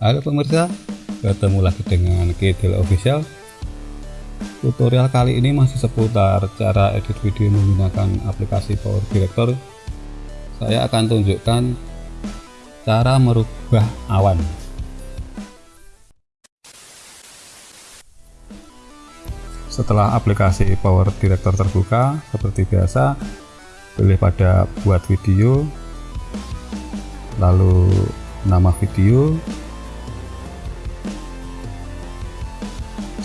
Halo pemirsa, ketemu lagi dengan Kidil Official. Tutorial kali ini masih seputar cara edit video menggunakan aplikasi Power Director. Saya akan tunjukkan cara merubah awan. Setelah aplikasi Power Director terbuka, seperti biasa, pilih pada buat video, lalu nama video,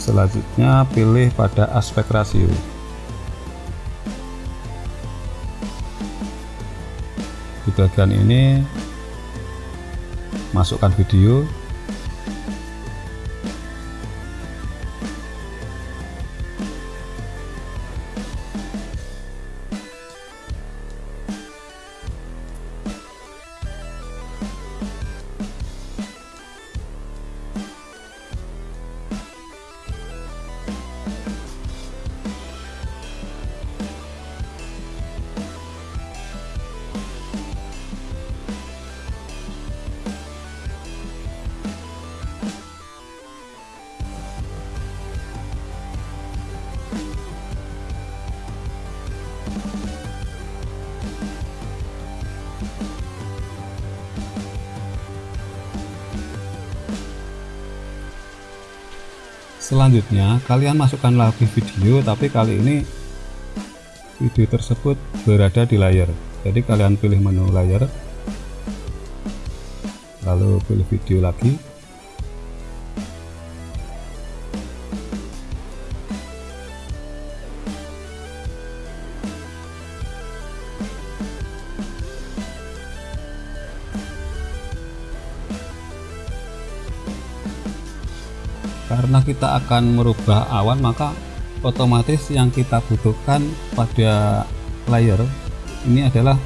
selanjutnya pilih pada aspek rasio. Di bagian ini masukkan video selanjutnya kalian masukkan lagi video tapi kali ini video tersebut berada di layar. Jadi kalian pilih menu layar lalu pilih video lagi karena kita akan merubah awan maka otomatis yang kita butuhkan pada layar ini adalah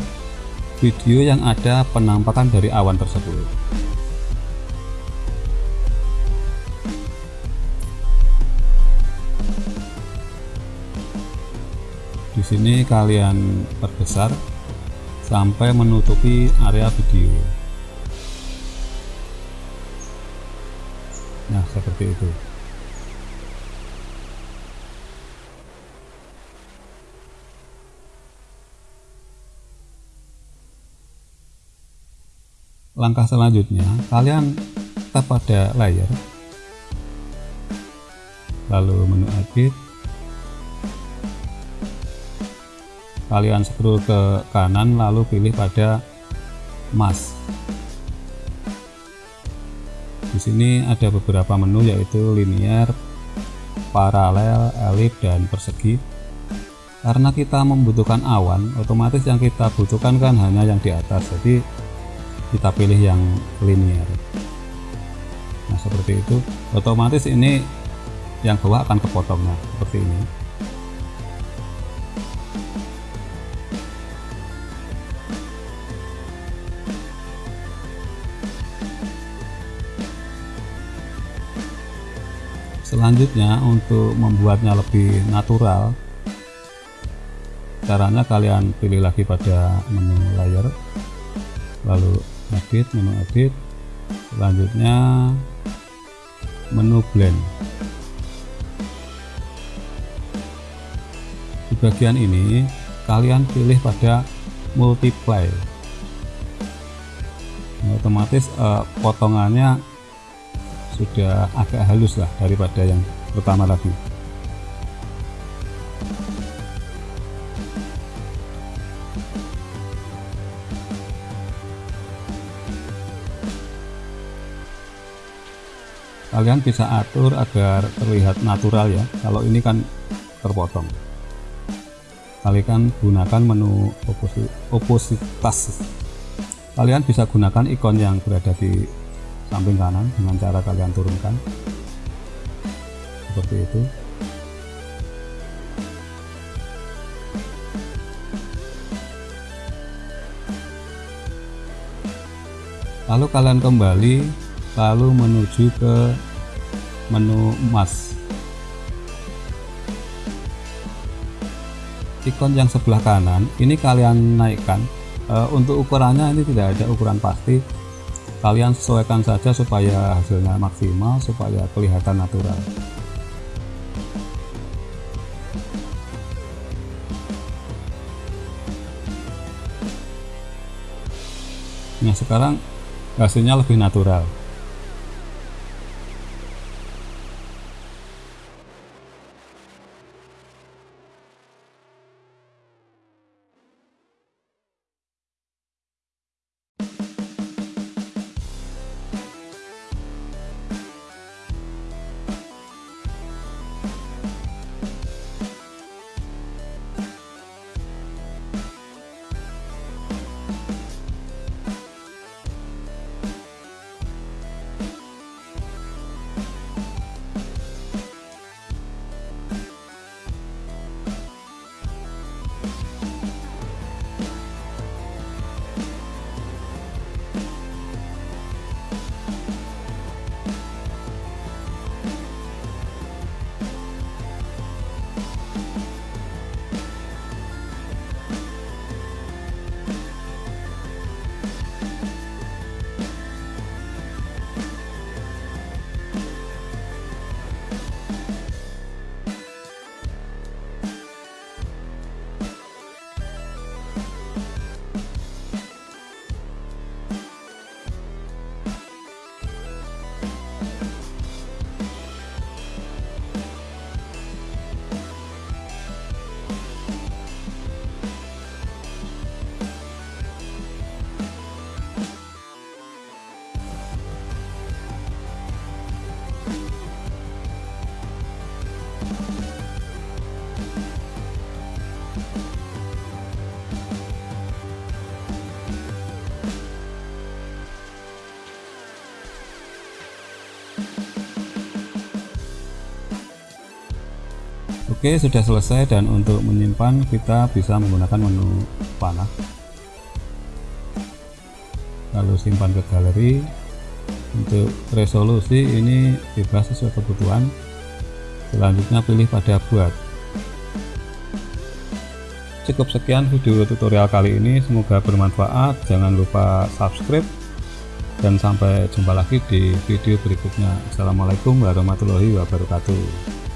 video yang ada penampakan dari awan tersebut. Di sini kalian perbesar sampai menutupi area video seperti itu. Langkah selanjutnya kalian tap pada layar. Lalu menu edit kalian scroll ke kanan lalu pilih pada mask di sini ada beberapa menu yaitu linear, paralel, elip, dan persegi. Karena kita membutuhkan awan, otomatis yang kita butuhkan kan hanya yang di atas. Jadi kita pilih yang linear. Nah seperti itu, otomatis ini yang bawah akan kepotong nah, seperti ini. Selanjutnya untuk membuatnya lebih natural caranya kalian pilih lagi pada menu layar lalu edit menu edit. Selanjutnya menu blend. Di bagian ini kalian pilih pada multiply. Nah, otomatis eh, potongannya sudah agak halus lah daripada yang pertama tadi. Kalian bisa atur agar terlihat natural ya. Kalau ini kan terpotong. Kalian gunakan menu opositas. Kalian bisa gunakan ikon yang berada di samping kanan dengan cara kalian turunkan. Seperti itu. Lalu kalian kembali lalu menuju ke menu emas. Ikon yang sebelah kanan ini kalian naikkan. E, untuk ukurannya ini tidak ada ukuran pasti kalian sesuaikan saja supaya hasilnya maksimal supaya kelihatan natural. Nah sekarang hasilnya lebih natural Oke sudah selesai dan untuk menyimpan kita bisa menggunakan menu panah. Lalu simpan ke galeri. Untuk resolusi ini bebas sesuai kebutuhan. Selanjutnya pilih pada buat. Cukup sekian video tutorial kali ini. Semoga bermanfaat. Jangan lupa subscribe. Dan sampai jumpa lagi di video berikutnya. Assalamualaikum warahmatullahi wabarakatuh